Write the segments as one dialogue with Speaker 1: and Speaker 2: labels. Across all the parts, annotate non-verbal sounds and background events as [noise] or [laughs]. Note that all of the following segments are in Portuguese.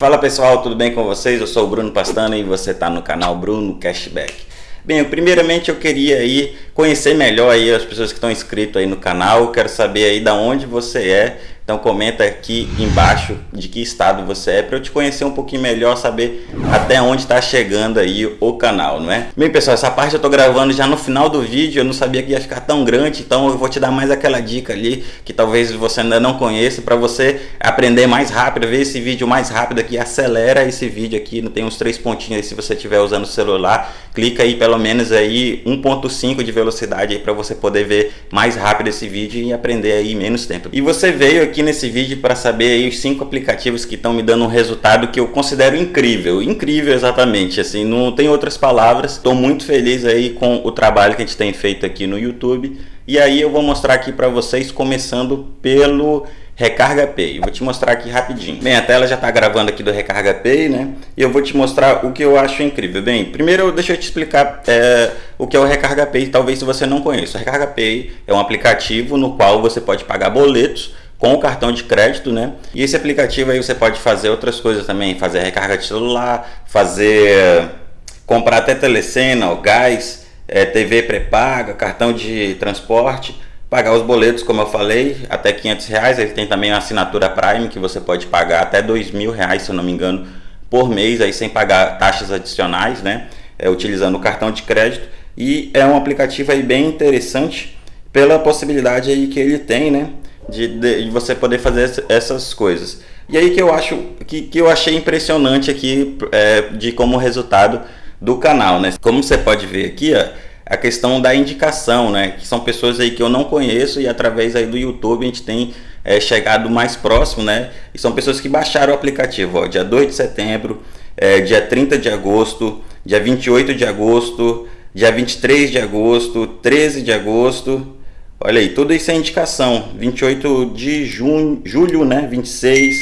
Speaker 1: Fala pessoal, tudo bem com vocês? Eu sou o Bruno Pastana e você está no canal Bruno Cashback. Bem, primeiramente eu queria aí conhecer melhor aí as pessoas que estão inscritas aí no canal, eu quero saber aí da onde você é, então comenta aqui embaixo de que estado você é para eu te conhecer um pouquinho melhor, saber até onde está chegando aí o canal, não é? Bem pessoal, essa parte eu estou gravando já no final do vídeo, eu não sabia que ia ficar tão grande, então eu vou te dar mais aquela dica ali que talvez você ainda não conheça para você aprender mais rápido, ver esse vídeo mais rápido aqui, acelera esse vídeo aqui, tem uns três pontinhos aí se você estiver usando o celular, clica aí pelo menos aí 1.5 de velocidade aí para você poder ver mais rápido esse vídeo e aprender aí menos tempo. E você veio aqui aqui nesse vídeo para saber aí os cinco aplicativos que estão me dando um resultado que eu considero incrível, incrível exatamente, assim, não tem outras palavras. Estou muito feliz aí com o trabalho que a gente tem feito aqui no YouTube. E aí eu vou mostrar aqui para vocês começando pelo Recarga Pay. Vou te mostrar aqui rapidinho. Bem, a tela já está gravando aqui do Recarga Pay, né? E eu vou te mostrar o que eu acho incrível. Bem, primeiro deixa eu te explicar é, o que é o Recarga Pay, talvez você não conheça. O Recarga Pay é um aplicativo no qual você pode pagar boletos com o cartão de crédito, né? E esse aplicativo aí você pode fazer outras coisas também, fazer recarga de celular, fazer comprar até telecena, gás, é, TV pré-paga, cartão de transporte, pagar os boletos, como eu falei, até 500 reais. Ele tem também a assinatura Prime que você pode pagar até dois mil reais, se eu não me engano, por mês, aí sem pagar taxas adicionais, né? É, utilizando o cartão de crédito. E é um aplicativo aí bem interessante pela possibilidade aí que ele tem, né? De, de, de, você poder fazer essas coisas. E aí que eu acho que, que eu achei impressionante aqui é, de como resultado do canal, né? Como você pode ver aqui, ó, a questão da indicação, né? Que são pessoas aí que eu não conheço e através aí do YouTube a gente tem é, chegado mais próximo, né? E são pessoas que baixaram o aplicativo, ó, dia 2 de setembro, é, dia 30 de agosto, dia 28 de agosto, dia 23 de agosto, 13 de agosto, Olha aí, tudo isso é indicação. 28 de junho, julho, né? 26,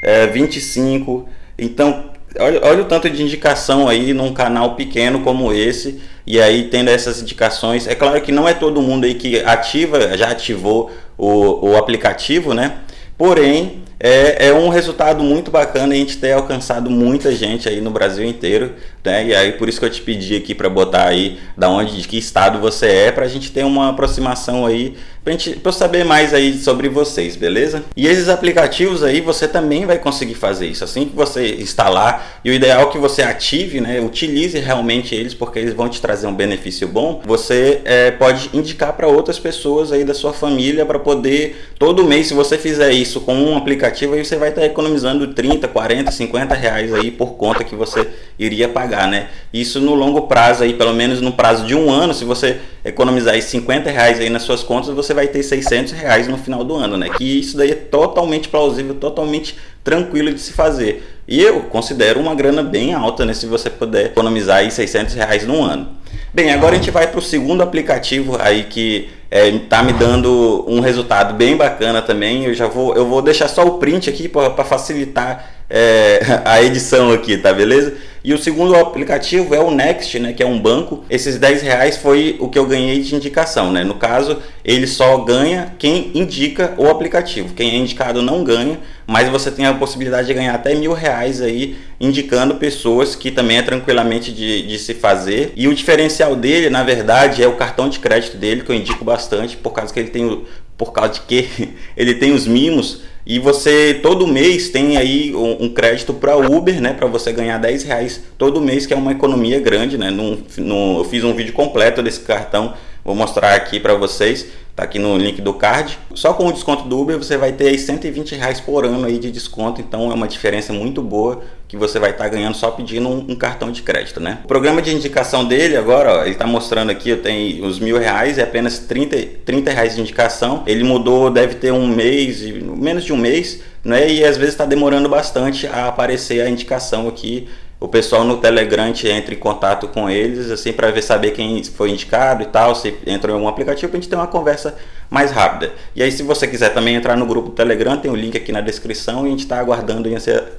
Speaker 1: é, 25. Então, olha, olha o tanto de indicação aí num canal pequeno como esse. E aí, tendo essas indicações. É claro que não é todo mundo aí que ativa, já ativou o, o aplicativo, né? Porém, é, é, um resultado muito bacana a gente ter alcançado muita gente aí no Brasil inteiro, né? E aí por isso que eu te pedi aqui para botar aí da onde, de que estado você é, para a gente ter uma aproximação aí, para eu saber mais aí sobre vocês, beleza? E esses aplicativos aí você também vai conseguir fazer isso, assim que você instalar, e o ideal é que você ative, né? Utilize realmente eles, porque eles vão te trazer um benefício bom. Você é, pode indicar para outras pessoas aí da sua família para poder, todo mês, se você fizer isso com um aplicativo aí você vai estar economizando 30, 40, 50 reais aí por conta que você iria pagar, né? Isso no longo prazo aí, pelo menos no prazo de um ano, se você economizar aí 50 reais aí nas suas contas, você vai ter 600 reais no final do ano, né? Que isso daí é totalmente plausível, totalmente tranquilo de se fazer. E eu considero uma grana bem alta, né? Se você puder economizar aí 600 reais no ano. Bem, agora a gente vai para o segundo aplicativo aí que é, tá me dando um resultado bem bacana também. Eu já vou, eu vou deixar só o print aqui para facilitar é, [laughs] a edição aqui, tá beleza? E o segundo aplicativo é o Next, né, que é um banco. Esses 10 reais foi o que eu ganhei de indicação, né? No caso, ele só ganha quem indica o aplicativo. Quem é indicado não ganha, mas você tem a possibilidade de ganhar até mil reais aí indicando pessoas que também é tranquilamente de, de se fazer. E o diferencial dele, na verdade, é o cartão de crédito dele, que eu indico bastante, por causa que ele tem, por causa de que [laughs] ele tem os mimos e você todo mês tem aí um, crédito para Uber, né? Para você ganhar 10 reais todo mês, que é uma economia grande, né? No, no, eu fiz um vídeo completo desse cartão, vou mostrar aqui para vocês. Tá aqui no link do card. Só com o desconto do Uber você vai ter aí 120 reais por ano aí de desconto. Então é uma diferença muito boa que você vai estar tá ganhando só pedindo um, um, cartão de crédito, né? O programa de indicação dele agora, ó, ele está mostrando aqui, eu tenho os mil reais e apenas 30, 30 reais de indicação. Ele mudou, deve ter um mês, menos de um mês, né? E às vezes está demorando bastante a aparecer a indicação aqui o pessoal no Telegram entra em contato com eles, assim, para ver saber quem foi indicado e tal, se entrou em algum aplicativo, para a gente ter uma conversa mais rápida. E aí, se você quiser também entrar no grupo do Telegram, tem o link aqui na descrição e a gente está aguardando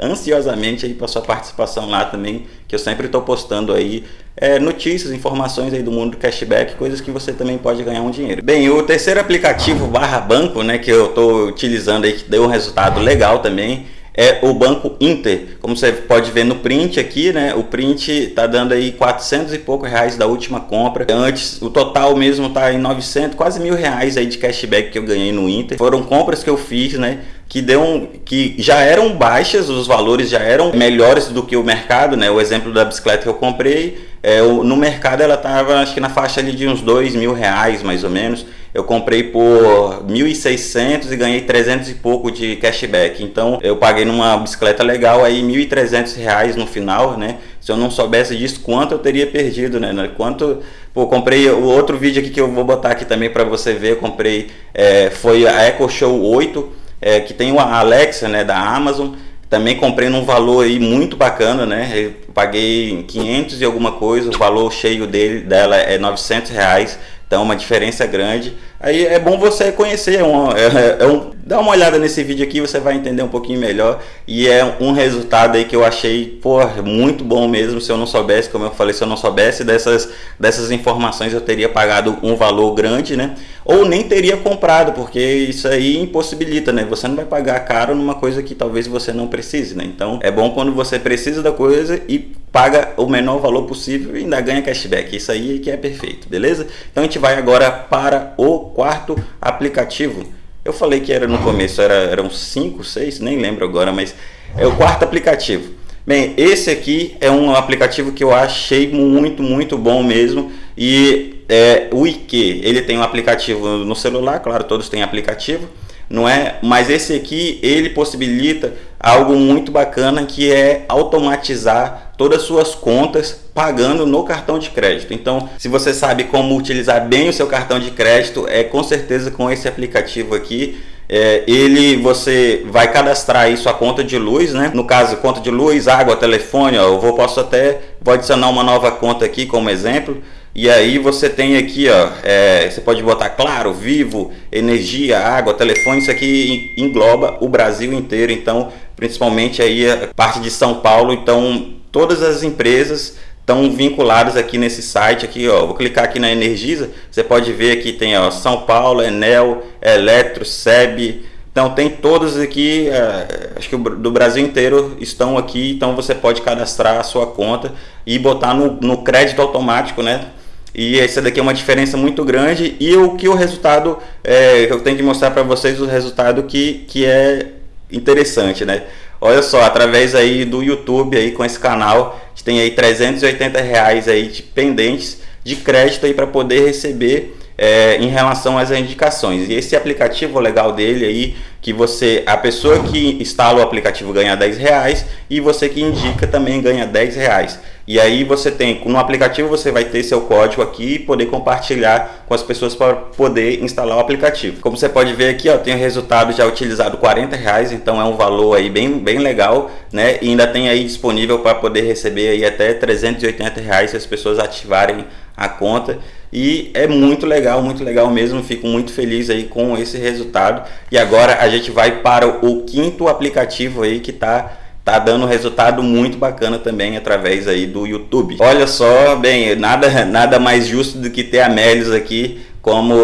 Speaker 1: ansiosamente aí para sua participação lá também, que eu sempre estou postando aí é, notícias, informações aí do mundo do cashback, coisas que você também pode ganhar um dinheiro. Bem, o terceiro aplicativo barra banco, né, que eu estou utilizando aí, que deu um resultado legal também, é o Banco Inter. Como você pode ver no print aqui, né? O print tá dando aí 400 e pouco reais da última compra. Antes, o total mesmo tá em 900, quase mil reais aí de cashback que eu ganhei no Inter. Foram compras que eu fiz, né? que deu um, que já eram baixas, os valores já eram melhores do que o mercado, né? O exemplo da bicicleta que eu comprei, é, no mercado ela estava acho que na faixa ali de uns dois mil reais mais ou menos. Eu comprei por 1.600 e ganhei 300 e pouco de cashback. Então eu paguei numa bicicleta legal aí 1.300 reais no final, né? Se eu não soubesse disso, quanto eu teria perdido, né? Quanto Pô, comprei o outro vídeo aqui que eu vou botar aqui também para você ver. Eu comprei, é, foi a Echo Show 8 é, que tem a Alexa né, da Amazon. Também comprei num valor aí muito bacana, né? Eu paguei 500 e alguma coisa, o valor cheio dele, dela é 900 reais, então uma diferença grande. Aí é bom você conhecer, é um, é, é um, dá uma olhada nesse vídeo aqui, você vai entender um pouquinho melhor. E é um resultado aí que eu achei, pô, muito bom mesmo. Se eu não soubesse, como eu falei, se eu não soubesse dessas, dessas informações, eu teria pagado um valor grande, né? Ou nem teria comprado, porque isso aí impossibilita, né? Você não vai pagar caro numa coisa que talvez você não precise, né? Então é bom quando você precisa da coisa e paga o menor valor possível e ainda ganha cashback. Isso aí que é perfeito, beleza? Então a gente vai agora para o quarto aplicativo. Eu falei que era no começo, era, eram 5, 6, nem lembro agora, mas é o quarto aplicativo. Bem, esse aqui é um aplicativo que eu achei muito, muito bom mesmo. E é, o IQ, ele tem um aplicativo no celular, claro, todos têm aplicativo não é? Mas esse aqui ele possibilita algo muito bacana que é automatizar todas as suas contas pagando no cartão de crédito. Então, se você sabe como utilizar bem o seu cartão de crédito, é com certeza com esse aplicativo aqui. É, ele você vai cadastrar aí sua conta de luz, né? No caso, conta de luz, água, telefone, ó, eu vou posso até vou adicionar uma nova conta aqui como exemplo. E aí você tem aqui, ó, é, você pode botar claro, vivo, energia, água, telefone, isso aqui engloba o Brasil inteiro, então principalmente aí a parte de São Paulo, então todas as empresas estão vinculadas aqui nesse site aqui, ó, vou clicar aqui na Energisa, você pode ver aqui tem ó, São Paulo, Enel, Eletro, SEB, então tem todos aqui, é, acho que do Brasil inteiro estão aqui, então você pode cadastrar a sua conta e botar no, no crédito automático, né? E essa daqui é uma diferença muito grande. E o que o resultado, é, eu tenho que mostrar para vocês o resultado que, que é interessante, né? Olha só, através aí do YouTube aí com esse canal, gente tem aí 380 reais aí de pendentes de crédito aí para poder receber é, em relação às indicações. E esse aplicativo legal dele aí, que você, a pessoa que instala o aplicativo ganha 10 reais e você que indica também ganha 10 reais. E aí você tem, no aplicativo você vai ter seu código aqui e poder compartilhar com as pessoas para poder instalar o aplicativo. Como você pode ver aqui, ó, tem o resultado já utilizado 40 reais, então é um valor aí bem, bem legal, né? E ainda tem aí disponível para poder receber aí até 380 reais se as pessoas ativarem a conta e é muito legal, muito legal mesmo, fico muito feliz aí com esse resultado e agora a gente vai para o quinto aplicativo aí que está tá dando resultado muito bacana também através aí do YouTube. Olha só, bem, nada, nada mais justo do que ter a Melios aqui como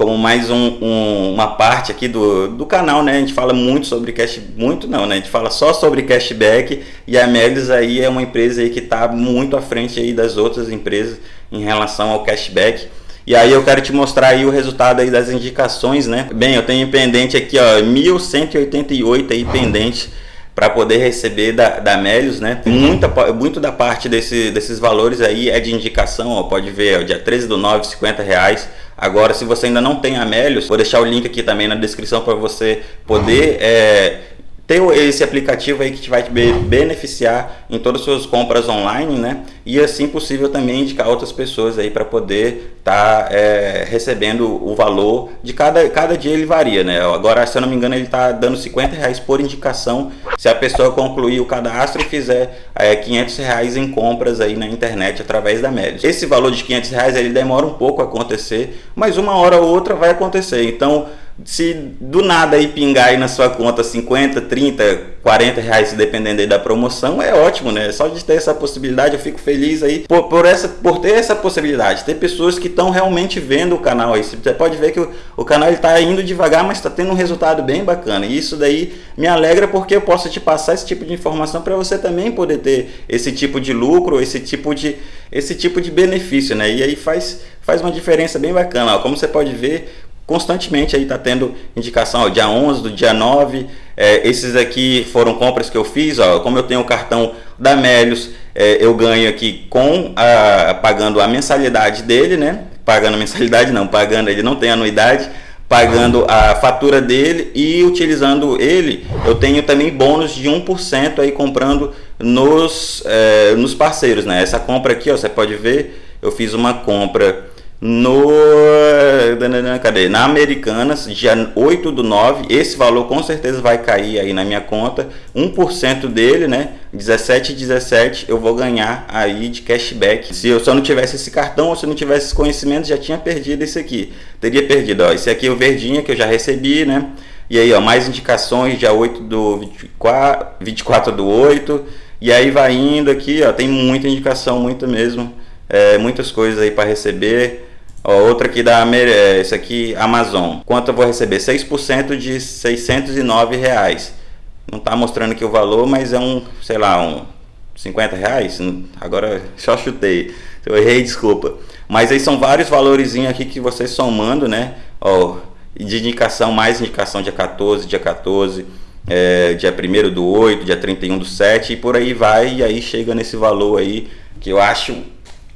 Speaker 1: como mais um, um, uma parte aqui do, do canal, né? A gente fala muito sobre cash, muito não, né? A gente fala só sobre cashback e a Melios aí é uma empresa aí que está muito à frente aí das outras empresas em relação ao cashback. E aí eu quero te mostrar aí o resultado aí das indicações, né? Bem, eu tenho pendente aqui, ó, 1188 aí pendente para poder receber da, da Melios, né? Muita, muito da parte desse, desses valores aí é de indicação, ó, pode ver, ó, dia 13 do 9, 50 reais. Agora, se você ainda não tem a Melios, vou deixar o link aqui também na descrição para você poder é, ter esse aplicativo aí que vai te beneficiar em todas as suas compras online, né? E assim possível também indicar outras pessoas aí para poder estar tá, é, recebendo o valor de cada, cada dia ele varia, né? Agora, se eu não me engano, ele está dando 50 reais por indicação se a pessoa concluir o cadastro e fizer é, 500 reais em compras aí na internet através da Médios. Esse valor de 500 reais ele demora um pouco a acontecer, mas uma hora ou outra vai acontecer. Então, se do nada aí pingar aí na sua conta 50, 30, 40 reais, dependendo aí da promoção, é ótimo, né? Só de ter essa possibilidade, eu fico feliz aí por, por, essa, por ter essa possibilidade. Ter pessoas que estão realmente vendo o canal aí. Você pode ver que o, o canal está indo devagar, mas está tendo um resultado bem bacana. E isso daí me alegra porque eu posso te passar esse tipo de informação para você também poder ter esse tipo de lucro, esse tipo de, esse tipo de benefício, né? E aí faz, faz uma diferença bem bacana. Ó, como você pode ver, constantemente aí está tendo indicação, ó, dia 11 do dia 9, é, esses aqui foram compras que eu fiz, ó, como eu tenho o cartão da Melios, é, eu ganho aqui com a, pagando a mensalidade dele, né, pagando a mensalidade não, pagando, ele não tem anuidade, pagando a fatura dele e utilizando ele, eu tenho também bônus de 1% aí comprando nos, é, nos parceiros, né, essa compra aqui, ó, você pode ver, eu fiz uma compra no cadê? na Americanas, dia 8 do 9, esse valor com certeza vai cair aí na minha conta, 1% dele, né, 17 17 eu vou ganhar aí de cashback. Se eu só não tivesse esse cartão ou se não tivesse esse conhecimento, já tinha perdido esse aqui. Teria perdido, ó, esse aqui é o verdinho que eu já recebi, né, e aí, ó, mais indicações, dia 8 do 24, 24 do 8, e aí vai indo aqui, ó, tem muita indicação, muito mesmo, é, muitas coisas aí para receber, Ó, outra aqui da é, esse aqui Amazon. Quanto eu vou receber? 6% de 609 reais. Não está mostrando aqui o valor, mas é um, sei lá, um 50 reais. Agora [laughs] só chutei. Eu errei, desculpa. Mas aí são vários valores aqui que vocês somando, né? Ó, de indicação, mais indicação dia 14, dia 14, é, dia 1 do 8, dia 31 do 7 e por aí vai. E aí chega nesse valor aí que eu acho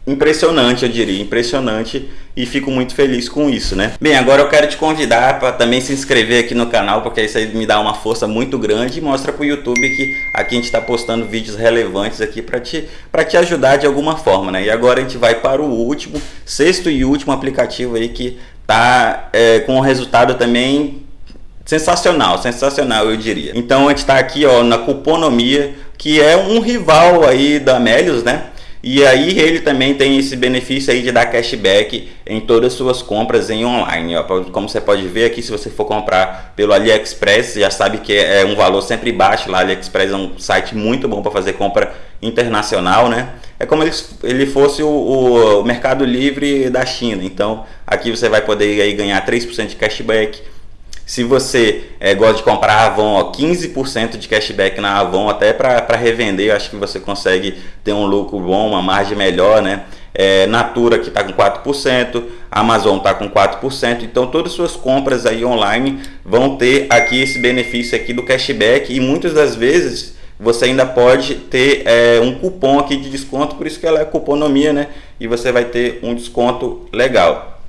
Speaker 1: impressionante, eu diria, impressionante e fico muito feliz com isso, né? Bem, agora eu quero te convidar para também se inscrever aqui no canal, porque isso aí me dá uma força muito grande e mostra para o YouTube que aqui a gente está postando vídeos relevantes aqui para te, te ajudar de alguma forma, né? E agora a gente vai para o último, sexto e último aplicativo aí que tá é, com um resultado também sensacional, sensacional eu diria. Então a gente está aqui ó, na Cuponomia, que é um rival aí da Melios, né? E aí ele também tem esse benefício aí de dar cashback em todas as suas compras em online. Ó. Como você pode ver aqui, se você for comprar pelo AliExpress, já sabe que é um valor sempre baixo lá. AliExpress é um site muito bom para fazer compra internacional, né? É como ele fosse o, o Mercado Livre da China. Então aqui você vai poder aí ganhar 3% de cashback se você é, gosta de comprar Avon, ó, 15% de cashback na Avon, até para revender, acho que você consegue ter um lucro bom, uma margem melhor, né? É, Natura que está com 4%, Amazon está com 4%, então todas as suas compras aí online vão ter aqui esse benefício aqui do cashback e muitas das vezes você ainda pode ter é, um cupom aqui de desconto, por isso que ela é cuponomia, né? E você vai ter um desconto legal.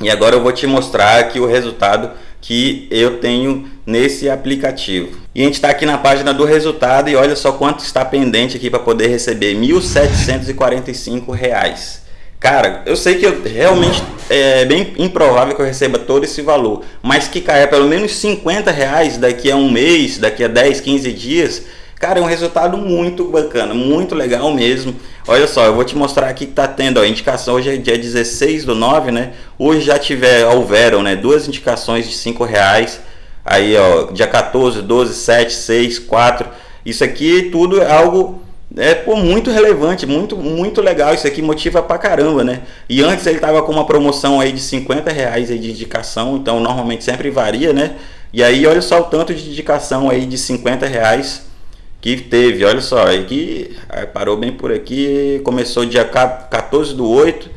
Speaker 1: E agora eu vou te mostrar aqui o resultado que eu tenho nesse aplicativo. E a gente está aqui na página do resultado e olha só quanto está pendente aqui para poder receber R$ 1.745. Cara, eu sei que eu, realmente é bem improvável que eu receba todo esse valor, mas que caia pelo menos 50 reais daqui a um mês, daqui a 10, 15 dias, Cara, é um resultado muito bacana, muito legal mesmo. Olha só, eu vou te mostrar aqui que tá tendo, ó, indicação hoje é dia 16 do 9, né? Hoje já tiver, houveram, né, duas indicações de 5 reais. Aí, ó, dia 14, 12, 7, 6, 4. Isso aqui tudo é algo é pô, muito relevante, muito, muito legal. Isso aqui motiva pra caramba, né? E antes ele tava com uma promoção aí de 50 reais aí de indicação, então normalmente sempre varia, né? E aí olha só o tanto de indicação aí de 50 reais que teve, olha só, aqui parou bem por aqui, começou dia 14 do 8,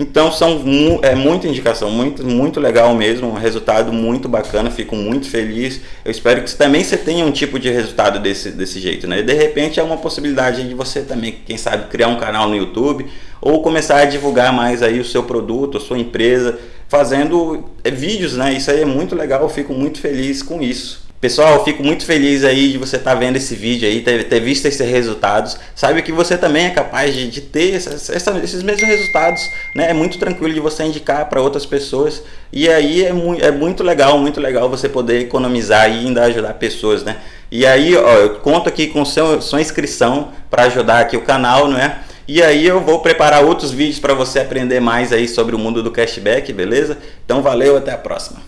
Speaker 1: então são é muita indicação, muito, muito legal mesmo, um resultado muito bacana, fico muito feliz. Eu espero que também você tenha um tipo de resultado desse, desse jeito, né? De repente é uma possibilidade de você também, quem sabe, criar um canal no YouTube ou começar a divulgar mais aí o seu produto, a sua empresa, fazendo é, vídeos, né? Isso aí é muito legal, eu fico muito feliz com isso. Pessoal, fico muito feliz aí de você estar tá vendo esse vídeo aí, ter, ter, visto esses resultados. Sabe que você também é capaz de, de ter essa, essa, esses mesmos resultados, né? É muito tranquilo de você indicar para outras pessoas. E aí é, mu é muito legal, muito legal você poder economizar e ainda ajudar pessoas, né? E aí, ó, eu conto aqui com seu, sua inscrição para ajudar aqui o canal, não é? E aí eu vou preparar outros vídeos para você aprender mais aí sobre o mundo do cashback, beleza? Então valeu, até a próxima.